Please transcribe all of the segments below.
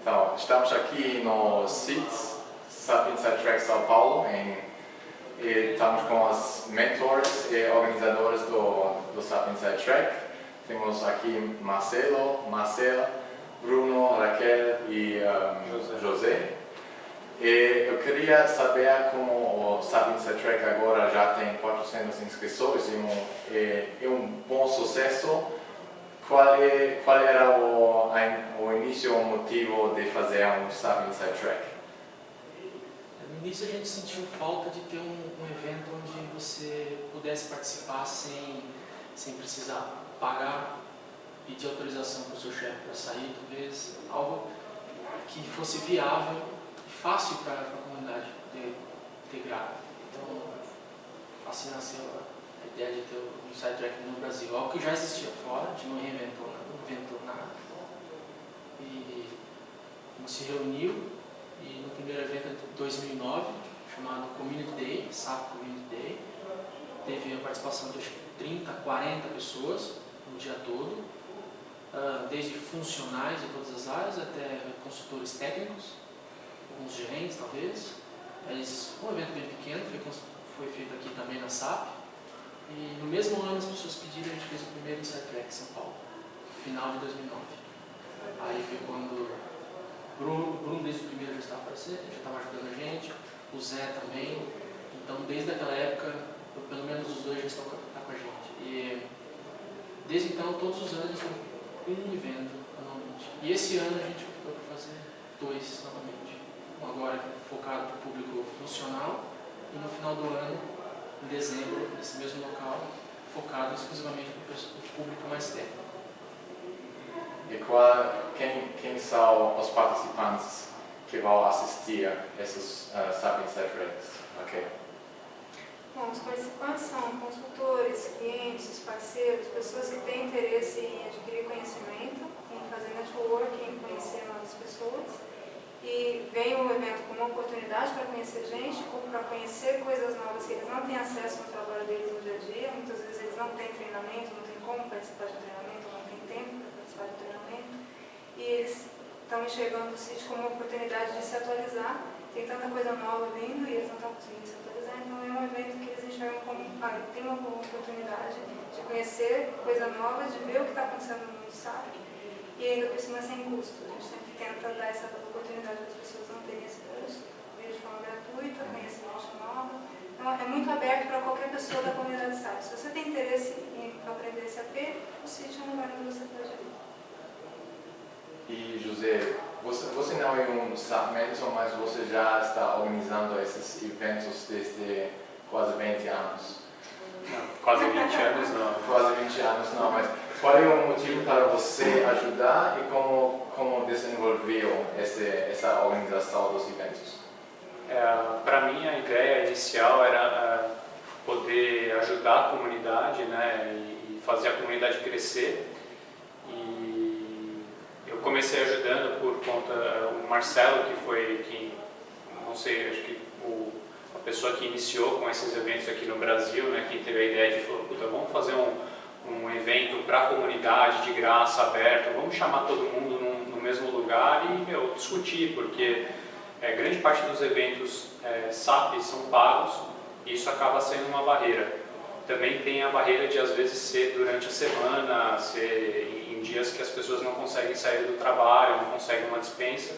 Então, estamos aqui no CITES, SAP Inside Track São Paulo, em, e estamos com os mentores e organizadores do, do SAP Inside Track. Temos aqui Marcelo, Marcela, Bruno, Raquel e um, José. José. E eu queria saber como o SAP Inside Track agora já tem 400 inscrições e um, é, é um bom sucesso. Qual, é, qual era o, o início, o motivo de fazer um SAP Inside Track? No início a gente sentiu falta de ter um, um evento onde você pudesse participar sem, sem precisar pagar, pedir autorização para o seu chefe para sair, talvez, algo que fosse viável e fácil para a comunidade integrar. Então, assim nasceu a ideia de ter um sidetrack no Brasil, algo que já existia fora, gente não reinventou, não inventou nada. E a gente se reuniu e no primeiro evento de 2009, chamado Community Day, SAP Community Day, teve a participação de 30, 40 pessoas no dia todo, ah, desde funcionais de todas as áreas até consultores técnicos, alguns gerentes talvez. Mas um evento bem pequeno, foi, foi feito aqui também na SAP. E no mesmo ano as pessoas pediram, a gente fez o primeiro Insight Track em São Paulo, final de 2009. Aí foi quando Bruno, Bruno desde o primeiro já estava aparecendo, já estava ajudando a gente, o Zé também. Então desde aquela época, pelo menos os dois já estão tá com a gente. E desde então, todos os anos, um evento anualmente. E esse ano a gente optou por fazer dois novamente. Um agora focado para o público funcional e no final do ano, em dezembro, nesse mesmo local, focado exclusivamente para o público mais técnico. E qual, quem, quem são os participantes que vão assistir a esses uh, SAP Insight Ok. Bom, os participantes são consultores, clientes, parceiros, pessoas que têm interesse em adquirir conhecimento, em fazer networking, em conhecer novas pessoas. E vem o evento como uma oportunidade para conhecer gente, para conhecer coisas novas que eles não têm acesso no trabalho deles no dia a dia. Muitas vezes eles não têm treinamento, não têm como participar de treinamento, não têm tempo para participar de treinamento. E eles estão enxergando o sítio como uma oportunidade de se atualizar. Tem tanta coisa nova vindo e eles não estão conseguindo se atualizar, então é um evento que eles enxergam como, ah, tem uma oportunidade de conhecer coisa nova, de ver o que está acontecendo no mundo SAP e ainda por cima sem custo. A gente sempre tenta dar essa oportunidade para as pessoas não terem esse custo, vir de forma gratuita, conhecer gente nova. Então é muito aberto para qualquer pessoa da comunidade SAP. Se você tem interesse em aprender SAP, o sítio é um lugar onde você pode ir. E José, você, você não é um SAP Mentor, mas você já está organizando esses eventos desde quase 20 anos. Não, quase 20 anos não. Quase 20 anos não, mas qual é o motivo para você ajudar e como, como desenvolveu esse, essa organização dos eventos? É, para mim a ideia inicial era é, poder ajudar a comunidade né, e fazer a comunidade crescer eu comecei ajudando por conta, o Marcelo, que foi quem, não sei, acho que o, a pessoa que iniciou com esses eventos aqui no Brasil, né, quem teve a ideia de falar, puta, vamos fazer um, um evento para a comunidade, de graça, aberto, vamos chamar todo mundo num, no mesmo lugar e, meu, discutir, porque é, grande parte dos eventos é, SAP são pagos e isso acaba sendo uma barreira. Também tem a barreira de, às vezes, ser durante a semana, ser em dias que as pessoas não conseguem sair do trabalho, não conseguem uma dispensa.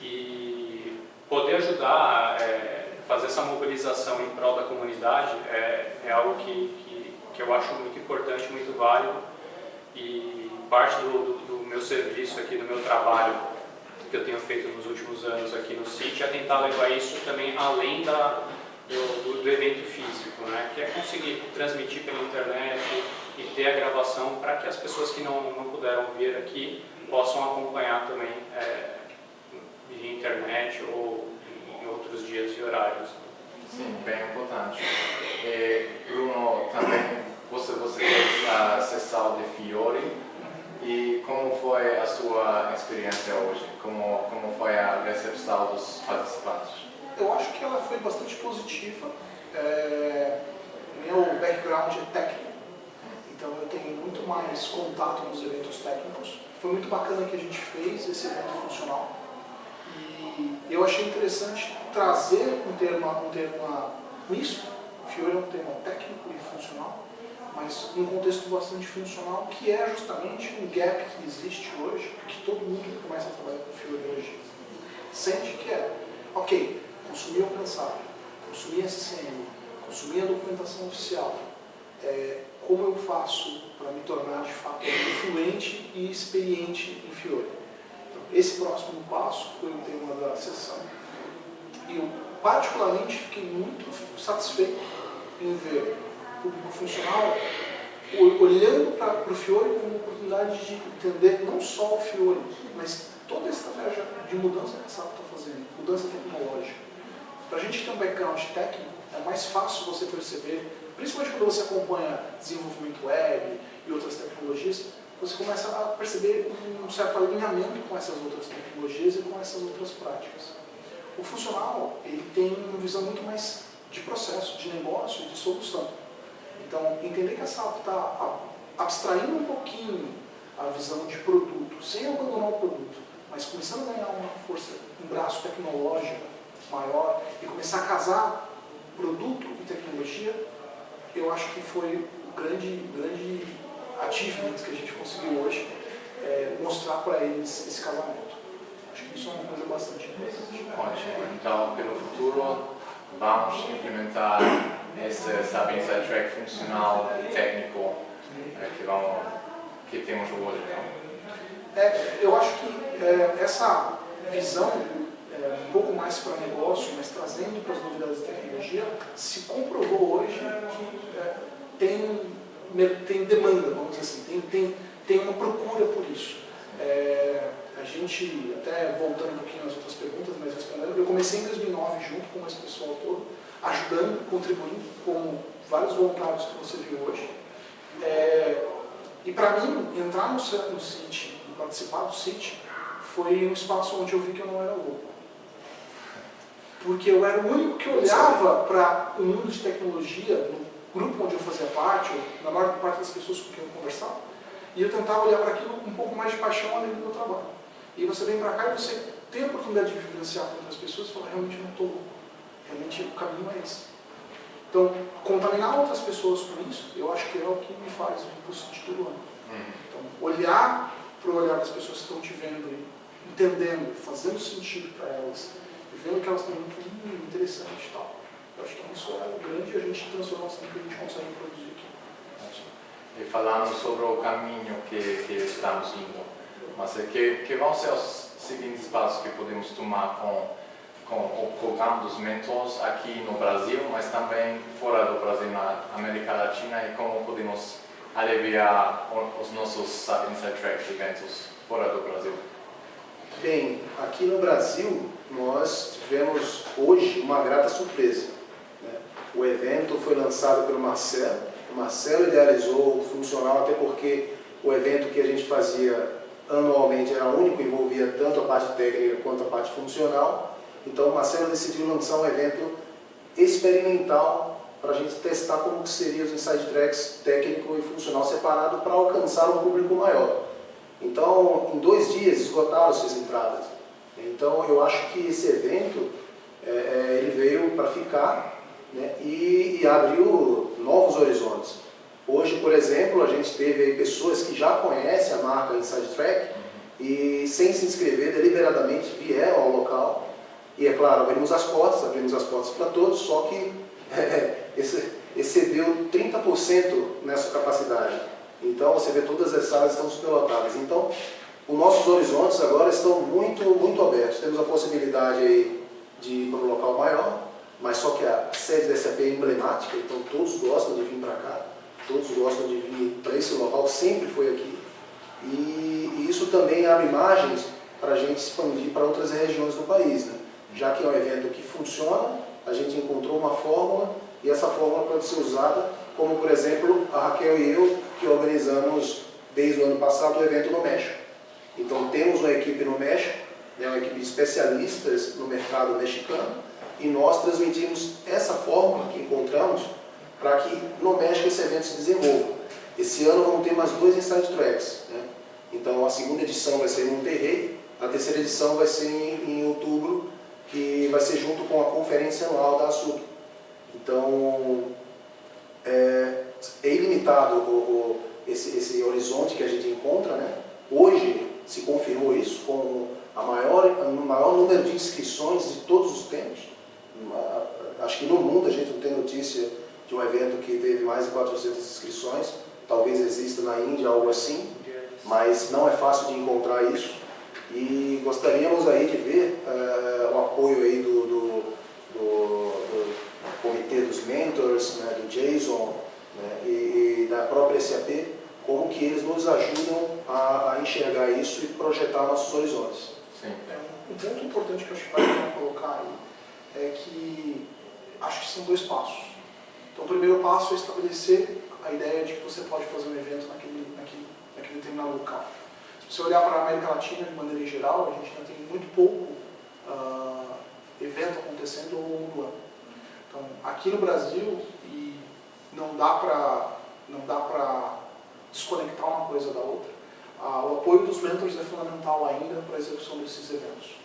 E poder ajudar, é, fazer essa mobilização em prol da comunidade é, é algo que, que, que, eu acho muito importante, muito válido. E parte do, do, do meu serviço aqui, do meu trabalho, que eu tenho feito nos últimos anos aqui no sítio, é tentar levar isso também além da, do, do evento físico, né? que é conseguir transmitir pela internet, e ter a gravação para que as pessoas que não, não puderam vir aqui possam acompanhar também é, via internet ou em outros dias e horários. Sim, bem importante. E, Bruno, também você, você fez a sessão de Fiore e como foi a sua experiência hoje? Como, como foi a recepção dos participantes? Eu acho que ela foi bastante positiva. É, meu background é técnico, então eu tenho muito mais contato nos eventos técnicos. foi muito bacana que a gente fez esse evento funcional. E eu achei interessante trazer um termo, um termo misto, Fiore é um termo técnico e funcional, mas um contexto bastante funcional, que é justamente um gap que existe hoje, que todo mundo que começa a trabalhar com hoje sente que é, ok, consumir o mensagem, consumir SCM, consumir a documentação oficial, é, como eu faço para me tornar de fato influente e experiente em Fiore. Então, esse próximo passo foi o tema da sessão. E eu particularmente fiquei muito satisfeito em ver o público funcional olhando para o Fiore como oportunidade de entender não só o Fiore, mas toda a estratégia de mudança que a SAP está fazendo, mudança tecnológica. Para a gente ter um background técnico, é mais fácil você perceber, principalmente quando você acompanha desenvolvimento web e outras tecnologias, você começa a perceber um certo alinhamento com essas outras tecnologias e com essas outras práticas. O funcional ele tem uma visão muito mais de processo, de negócio de solução. Então, entender que a SAP está abstraindo um pouquinho a visão de produto, sem abandonar o produto, mas começando a ganhar uma força, um braço tecnológico maior e começar a casar produto e tecnologia, eu acho que foi o grande, grande achievement que a gente conseguiu hoje, é, mostrar para eles esse casamento. Acho que isso é uma coisa bastante importante. Ótimo. Então, pelo futuro, vamos implementar esse Sapiens Track funcional técnico é, que, vamos, que temos hoje. Não? É, eu acho que é, essa visão é, um pouco mais para negócio, mas trazendo para as novidades da tecnologia, se comprovou hoje que é, tem, tem demanda, vamos dizer assim, tem, tem, tem uma procura por isso. É, a gente, até voltando um pouquinho às outras perguntas, mas respondendo, eu comecei em 2009 junto com esse pessoal todo, ajudando, contribuindo com vários voluntários que você viu hoje. É, e para mim, entrar no, CIT e participar do CIT foi um espaço onde eu vi que eu não era louco. Porque eu era o único que olhava para o mundo de tecnologia, no grupo onde eu fazia parte, ou na maior parte das pessoas com quem eu conversava, e eu tentava olhar para aquilo com um pouco mais de paixão além do meu trabalho. E você vem para cá e você tem a oportunidade de vivenciar com outras pessoas e fala, realmente não estou louco. Realmente o caminho é esse. Então, contaminar outras pessoas com isso, eu acho que é o que me faz o impulso de todo ano. Uhum. Então, olhar para o olhar das pessoas que estão te vendo, entendendo, fazendo sentido para elas, vendo que elas têm muito hum, interessante e tal. Eu acho que isso é o grande agente de transformação que a gente consegue produzir aqui. E falando sobre o caminho que, que estamos indo, mas é que, que vão ser os seguintes passos que podemos tomar com com o programa dos mentores aqui no Brasil, mas também fora do Brasil, na América Latina, e como podemos aliviar os nossos Sapiens Track eventos fora do Brasil? Bem, aqui no Brasil, nós tivemos hoje uma grata surpresa. Né? O evento foi lançado pelo Marcelo, o Marcelo idealizou o funcional, até porque o evento que a gente fazia anualmente era único, envolvia tanto a parte técnica quanto a parte funcional, então o Marcelo decidiu lançar um evento experimental para a gente testar como que seria os inside tracks técnico e funcional separado para alcançar um público maior. Então, em dois dias esgotaram-se as entradas. Então, eu acho que esse evento é, é ele veio para ficar né, e, e, abriu novos horizontes. Hoje, por exemplo, a gente teve pessoas que já conhecem a marca Inside Track e, sem se inscrever, deliberadamente vieram ao local e é claro, abrimos as portas, abrimos as portas para todos, só que é, excedeu 30% nessa capacidade. Então você vê todas as salas estão superlotadas. Então, os nossos horizontes agora estão muito, muito abertos. Temos a possibilidade aí de ir para um local maior, mas só que a sede da SAP é emblemática, então todos gostam de vir para cá, todos gostam de vir para esse local, sempre foi aqui. E, e isso também abre margens para a gente expandir para outras regiões do país. Né? já que é um evento que funciona, a gente encontrou uma fórmula e essa fórmula pode ser usada, como por exemplo a Raquel e eu, que organizamos desde o ano passado o evento no México. Então temos uma equipe no México, né, uma equipe de especialistas no mercado mexicano, e nós transmitimos essa fórmula que encontramos para que no México esse evento se desenvolva. Esse ano vamos ter mais dois Inside Tracks. Né? Então a segunda edição vai ser em Monterrey, a terceira edição vai ser em, em outubro, que vai ser junto com a conferência anual da ASUB. Então é, é ilimitado o, o, esse, esse horizonte que a gente encontra. Né? Hoje se confirmou isso com a maior, o maior número de inscrições de todos os tempos. Acho que no mundo a gente não tem notícia de um evento que teve mais de 400 inscrições. Talvez exista na Índia algo assim, mas não é fácil de encontrar isso. E gostaríamos aí de ver uh, o apoio aí do, do, do, do, comitê dos mentors, né, do Jason né, e, e, da própria SAP, como que eles nos ajudam a, a enxergar isso e projetar nossos horizontes. Sim. É, um ponto importante que eu acho que vale colocar aí é que acho que são dois passos. Então, o primeiro passo é estabelecer a ideia de que você pode fazer um evento naquele, naquele, naquele determinado local. Se você olhar para a América Latina de maneira geral, a gente ainda tem muito pouco uh, evento acontecendo ao longo do ano. Então, aqui no Brasil, e não dá para desconectar uma coisa da outra, uh, o apoio dos mentors é fundamental ainda para a execução desses eventos.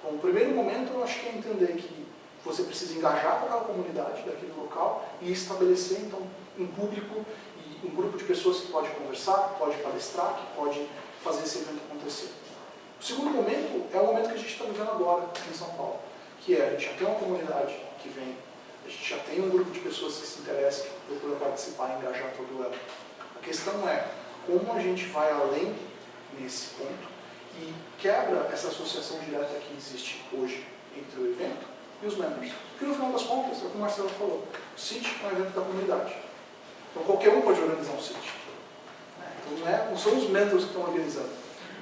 Então, o primeiro momento, eu acho que é entender que você precisa engajar com aquela comunidade daquele local e estabelecer, então, um público e um grupo de pessoas que pode conversar, que pode palestrar, que pode fazer esse evento acontecer. O segundo momento é o momento que a gente está vivendo agora aqui em São Paulo, que é, a gente já tem uma comunidade que vem, a gente já tem um grupo de pessoas que se interessam, que procuram participar e engajar todo ano. A questão é como a gente vai além nesse ponto e quebra essa associação direta que existe hoje entre o evento e os membros. Porque no final das contas, é o que o Marcelo falou, o CIT é um evento da comunidade. Então qualquer um pode organizar um CIT. Então não, é, não são os mentors que estão organizando.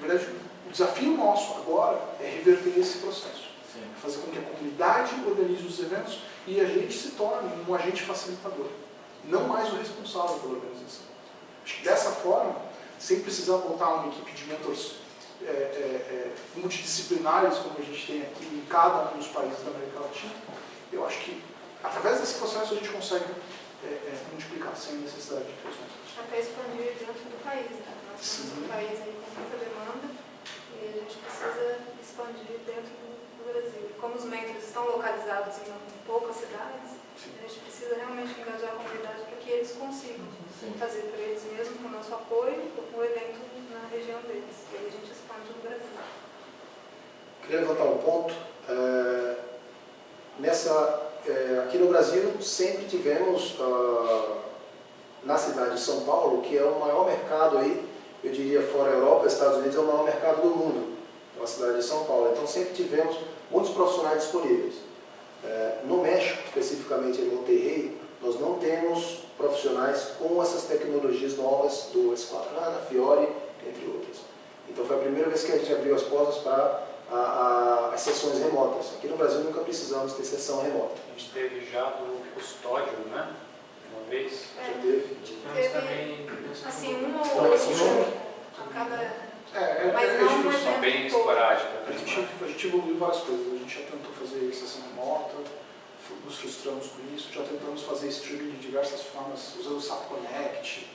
Na verdade, o desafio nosso agora é reverter esse processo. Sim. Fazer com que a comunidade organize os eventos e a gente se torne um agente facilitador. Não mais o responsável pela organização. Acho que dessa forma, sem precisar montar uma equipe de mentors é, é, é, multidisciplinares, como a gente tem aqui em cada um dos países da América Latina, eu acho que através desse processo a gente consegue é, é, multiplicar sem necessidade de ter Até expandir dentro do país, né? Nós temos um país aí com muita demanda e a gente precisa expandir dentro do Brasil. Como os mentors estão localizados em poucas cidades, Sim. a gente precisa realmente engajar a comunidade para que eles consigam Sim. fazer por eles mesmos, com o nosso apoio, o evento na região deles. E aí a gente expande no Brasil. Queria levantar um ponto. É, nessa, é, aqui no Brasil sempre tivemos, uh, na cidade de São Paulo, que é o maior mercado aí, eu diria fora Europa, Estados Unidos é o maior mercado do mundo, é a cidade de São Paulo. Então sempre tivemos muitos profissionais disponíveis. No México, especificamente em Monterrey, nós não temos profissionais com essas tecnologias novas do S4HANA, Fiori, entre outras. Então foi a primeira vez que a gente abriu as portas para a, a, as sessões remotas. Aqui no Brasil nunca precisamos ter sessão remota. A gente teve já do custódio, né? Uma vez. É, já teve? Teve, também, assim, um ou outro a cada... É, é, Mas é, não São bem esporádicas. A gente, a gente evoluiu várias coisas. A gente já tentou fazer sessão remota, nos frustramos com isso, já tentamos fazer streaming de diversas formas, usando o SAP Connect.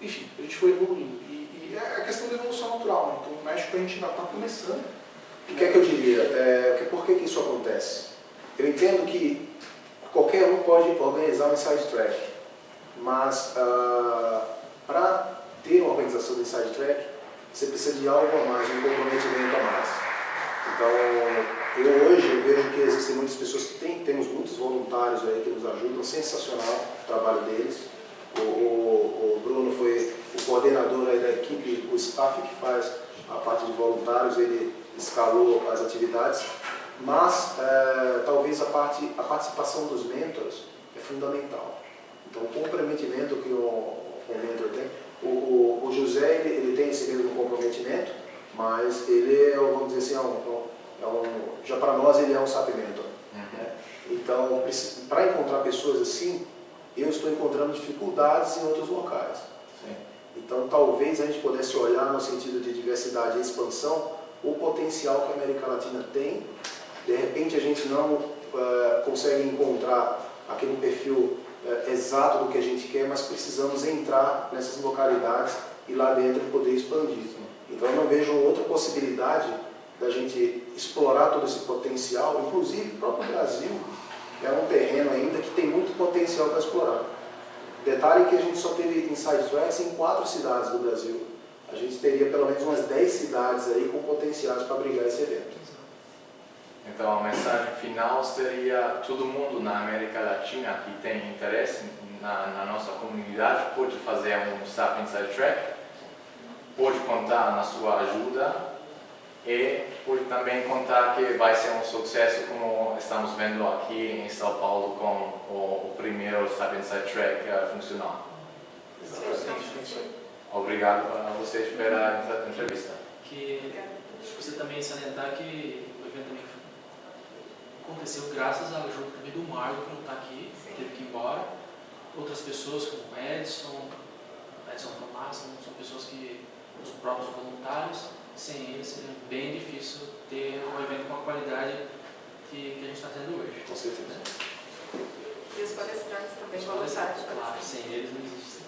Enfim, a gente foi evoluindo. E, e é a questão da evolução natural. Né? No México a gente ainda está começando. O que é que eu diria? É, por que, que isso acontece? Eu entendo que qualquer um pode organizar um inside track, mas uh, para ter uma organização de inside track, você precisa de algo a mais, um comprometimento a mais. Então, eu hoje vejo que existem muitas pessoas que têm, temos muitos voluntários aí que nos ajudam, sensacional o trabalho deles. O, o, o Bruno foi o coordenador aí da equipe, o staff que faz parte de voluntários, ele escalou as atividades, mas é, talvez a, parte, a participação dos mentors é fundamental. Então, o comprometimento que o, o mentor tem, o, o, o José ele, ele, tem esse mesmo comprometimento, mas ele é, vamos dizer assim, é um, é um, já para nós ele é um SAP mentor. Uhum. Né? Então, para encontrar pessoas assim, eu estou encontrando dificuldades em outros locais. Sim. Então, talvez a gente pudesse olhar no sentido de diversidade e expansão o potencial que a América Latina tem. De repente, a gente não uh, consegue encontrar aquele perfil uh, exato do que a gente quer, mas precisamos entrar nessas localidades e lá dentro poder expandir. Então eu não vejo outra possibilidade da gente explorar todo esse potencial, inclusive o próprio Brasil é um terreno ainda que tem muito potencial para explorar. Detalhe que a gente só teve Inside Tracks em quatro cidades do Brasil. A gente teria pelo menos umas 10 cidades aí com potenciais para abrigar esse evento. Então a mensagem final seria todo mundo na América Latina que tem interesse na, na nossa comunidade pode fazer um SAP Inside Track, pode contar na sua ajuda e pode também contar que vai ser um sucesso como estamos vendo aqui em São Paulo com o, o primeiro SAP Inside Track uh, funcional. Obrigado a vocês pela entrevista. Que acho que você também salientar que o evento também aconteceu graças à ajuda também do Marco, que não está aqui, Sim. teve que ir embora. Outras pessoas como o Edson, Edson Tomás, são pessoas que, os próprios voluntários, sem eles seria bem difícil ter um evento com a qualidade que, que a gente está tendo hoje. Com certeza. E os palestrantes também, Os voluntários. palestrantes, Claro, sem eles não existe.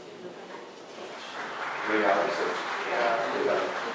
Obrigado a vocês. Obrigado.